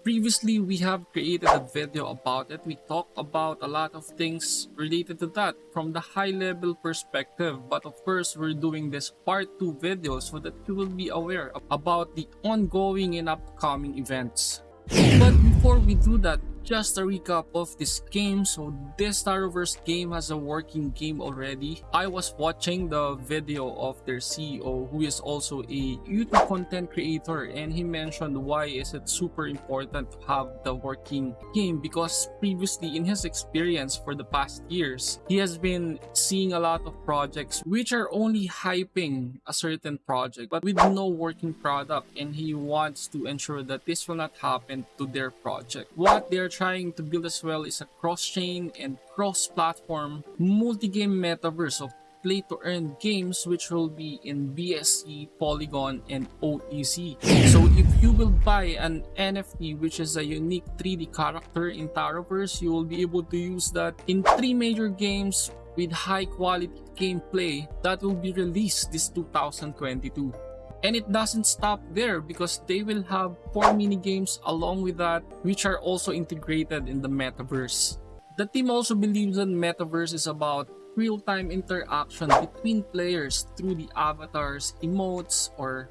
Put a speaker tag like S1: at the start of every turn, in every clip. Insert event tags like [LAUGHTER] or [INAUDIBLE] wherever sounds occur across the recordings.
S1: Previously, we have created a video about it. We talked about a lot of things related to that from the high level perspective. But of course, we're doing this part 2 video so that you will be aware about the ongoing and upcoming events. But before we do that, just a recap of this game. So this Taroverse game has a working game already. I was watching the video of their CEO who is also a YouTube content creator and he mentioned why is it super important to have the working game because previously in his experience for the past years, he has been seeing a lot of projects which are only hyping a certain project but with no working product and he wants to ensure that this will not happen to their project. What they're trying to build as well is a cross-chain and cross-platform multi-game metaverse of play-to-earn games which will be in BSC, Polygon, and OEC. So if you will buy an NFT which is a unique 3D character in Taroverse, you will be able to use that in three major games with high quality gameplay that will be released this 2022. And it doesn't stop there because they will have 4 mini games along with that which are also integrated in the metaverse. The team also believes that metaverse is about real-time interaction between players through the avatars, emotes, or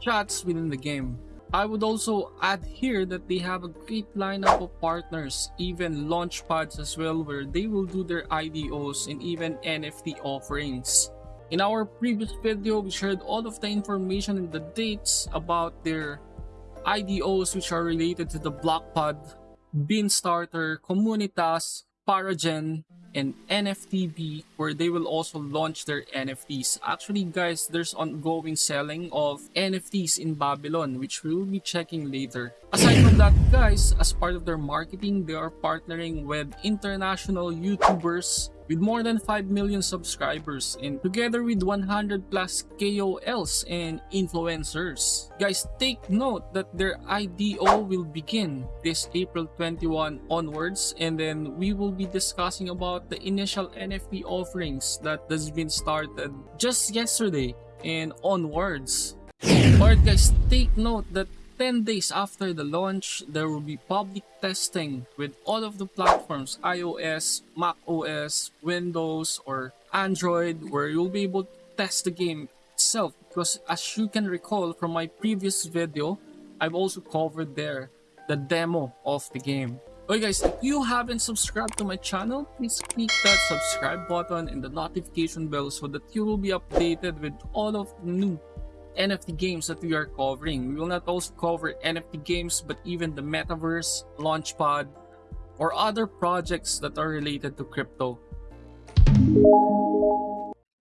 S1: chats within the game. I would also add here that they have a great lineup of partners, even launch pads as well where they will do their IDOs and even NFT offerings. In our previous video, we shared all of the information and the dates about their IDOs which are related to the Blockpod, Beanstarter, Kommunitas, Paragen, and NFTB where they will also launch their NFTs. Actually guys, there's ongoing selling of NFTs in Babylon which we will be checking later. Aside from that guys, as part of their marketing, they are partnering with international YouTubers with more than 5 million subscribers and together with 100 plus KOLs and influencers. Guys, take note that their IDO will begin this April 21 onwards and then we will be discussing about the initial NFT offerings that has been started just yesterday and onwards. Alright guys, take note that 10 days after the launch, there will be public testing with all of the platforms iOS, macOS, Windows, or Android where you'll be able to test the game itself because as you can recall from my previous video, I've also covered there the demo of the game. Okay guys, if you haven't subscribed to my channel, please click that subscribe button and the notification bell so that you will be updated with all of the new NFT games that we are covering. We will not also cover NFT games but even the Metaverse, Launchpad, or other projects that are related to crypto.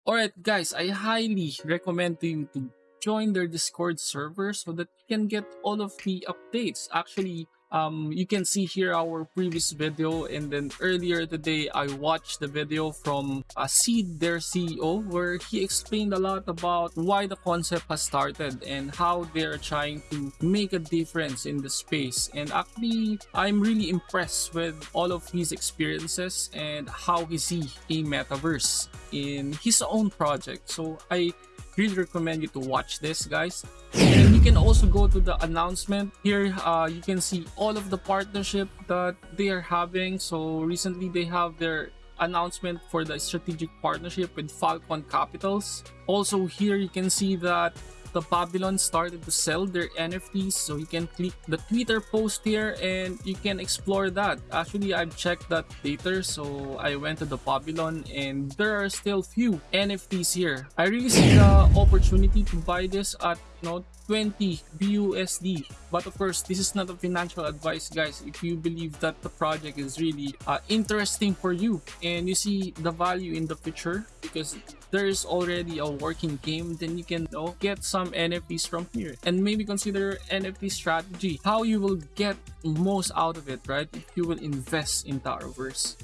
S1: Alright guys, I highly recommend to you to join their Discord server so that you can get all of the updates. Actually, um, you can see here our previous video and then earlier today I watched the video from uh, Seed, their CEO, where he explained a lot about why the concept has started and how they're trying to make a difference in the space. And actually, I'm really impressed with all of his experiences and how he see a metaverse in his own project. So I really recommend you to watch this guys. And you can also go to the announcement. Here uh, you can see all of the partnership that they are having. So recently they have their announcement for the strategic partnership with falcon capitals. Also here you can see that the Babylon started to sell their NFTs so you can click the Twitter post here and you can explore that. Actually, I've checked that later so I went to the Babylon and there are still few NFTs here. I really see the opportunity to buy this at you know 20 BUSD. But of course, this is not a financial advice, guys. If you believe that the project is really uh, interesting for you and you see the value in the future because there is already a working game, then you can you know, get some NFTs from here and maybe consider NFT strategy, how you will get most out of it, right? If you will invest in. So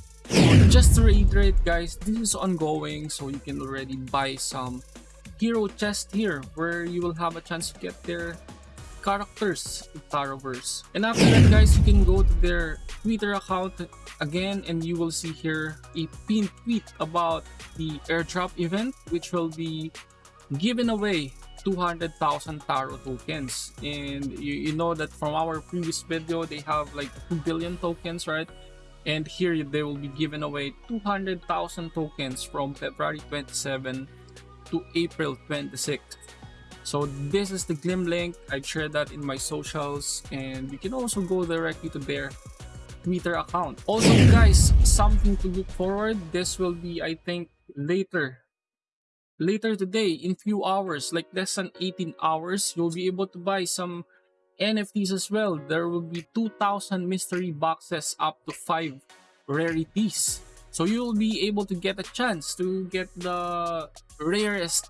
S1: just to reiterate guys, this is ongoing so you can already buy some hero chest here where you will have a chance to get their characters in Taroverse. And after that guys, you can go to their Twitter account again and you will see here a pinned tweet about the airdrop event which will be giving away 200,000 Taro tokens. And you, you know that from our previous video, they have like 2 billion tokens, right? And here they will be giving away 200,000 tokens from February 27 to April 26th. So this is the Gleam link. I shared that in my socials and you can also go directly to their Twitter account. Also [CLEARS THROAT] guys, something to look forward. This will be I think later later today in few hours like less than 18 hours you'll be able to buy some NFTs as well. There will be 2,000 mystery boxes up to 5 rarities. So you'll be able to get a chance to get the rarest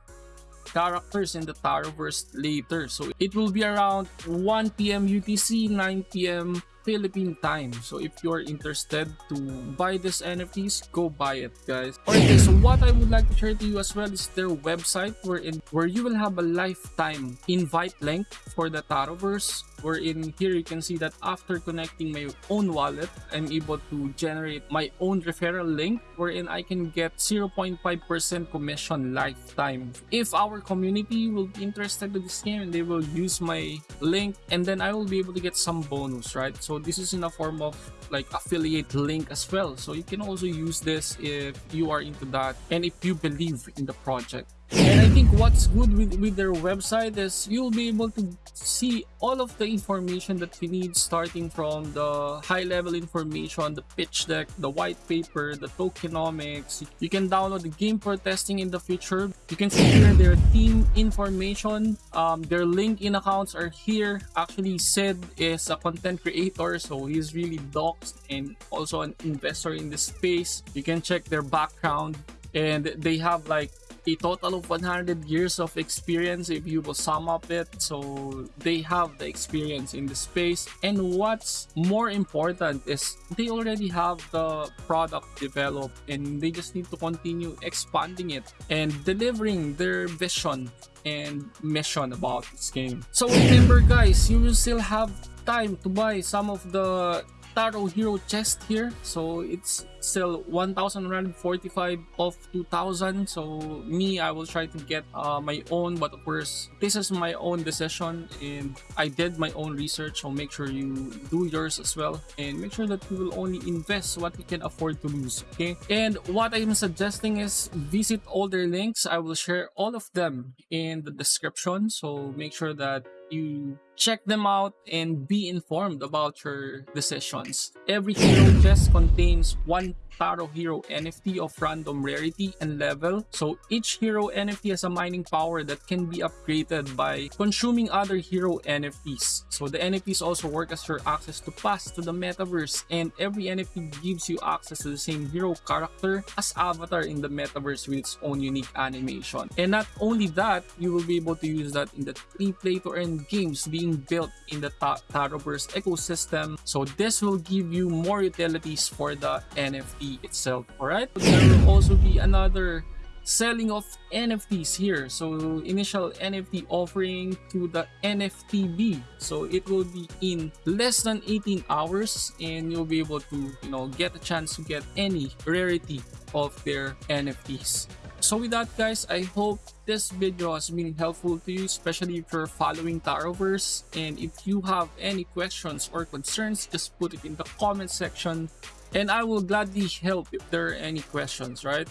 S1: characters in the Taroverse later. So it will be around 1 p.m. UTC, 9 p.m. Philippine time. So if you're interested to buy these NFTs, go buy it, guys. Okay, so what I would like to share to you as well is their website wherein where you will have a lifetime invite link for the Taroverse wherein here you can see that after connecting my own wallet, I'm able to generate my own referral link wherein I can get 0.5% commission lifetime. If our community will be interested in this game and they will use my link and then I will be able to get some bonus, right? So this is in a form of like affiliate link as well. So you can also use this if you are into that and if you believe in the project. And I think what's good with, with their website is you'll be able to see all of the information that we need starting from the high level information, the pitch deck, the white paper, the tokenomics. You can download the game for testing in the future. You can see here their team information. Um, their LinkedIn accounts are here. Actually, Sid is a content creator, so he's really doxed and also an investor in this space. You can check their background and they have like a total of 100 years of experience if you will sum up it. So they have the experience in the space. And what's more important is they already have the product developed and they just need to continue expanding it and delivering their vision and mission about this game. So remember guys you will still have time to buy some of the Taro Hero chest here. So it's still 1,145 of 2,000. So me, I will try to get uh, my own. But of course, this is my own decision and I did my own research. So make sure you do yours as well. And make sure that you will only invest what you can afford to lose. Okay. And what I'm suggesting is visit all their links. I will share all of them in the description. So make sure that you check them out and be informed about your decisions. Every hero chest contains one Taro Hero NFT of random rarity and level. So each hero NFT has a mining power that can be upgraded by consuming other hero NFTs. So the NFTs also work as your access to pass to the metaverse and every NFT gives you access to the same hero character as avatar in the metaverse with its own unique animation. And not only that, you will be able to use that in the free play to earn games being built in the Taroverse ecosystem. So this will give you more utilities for the NFT itself alright? There will also be another selling of nfts here. So initial nft offering to the nftb so it will be in less than 18 hours and you'll be able to you know get a chance to get any rarity of their nfts so with that guys i hope this video has been helpful to you especially if you're following taroverse and if you have any questions or concerns just put it in the comment section and I will gladly help if there are any questions, right?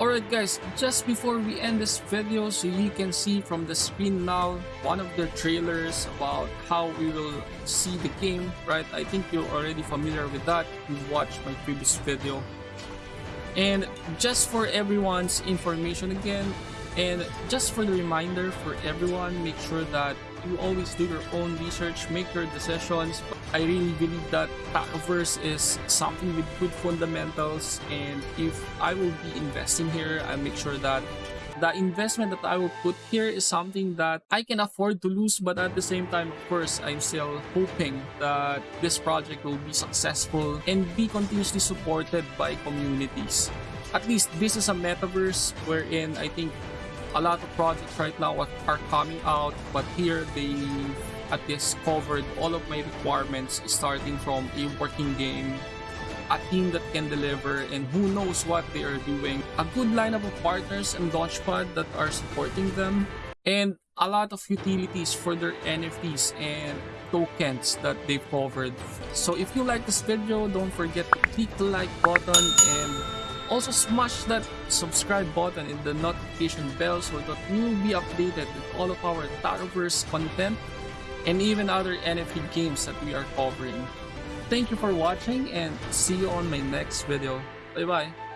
S1: Alright guys, just before we end this video, so you can see from the screen now, one of the trailers about how we will see the game, right? I think you're already familiar with that, you watched my previous video. And just for everyone's information again, and just for the reminder for everyone, make sure that you always do your own research, make your decisions. I really believe that Taroverse is something with good fundamentals and if I will be investing here, I make sure that the investment that I will put here is something that I can afford to lose but at the same time of course I'm still hoping that this project will be successful and be continuously supported by communities. At least this is a metaverse wherein I think a lot of projects right now are coming out but here they at least covered all of my requirements starting from a working game a team that can deliver and who knows what they are doing. A good lineup of partners and Launchpad that are supporting them and a lot of utilities for their NFTs and tokens that they've covered. So if you like this video, don't forget to click the like button and also smash that subscribe button and the notification bell so that you'll be updated with all of our Taroverse content and even other NFT games that we are covering. Thank you for watching and see you on my next video. Bye bye.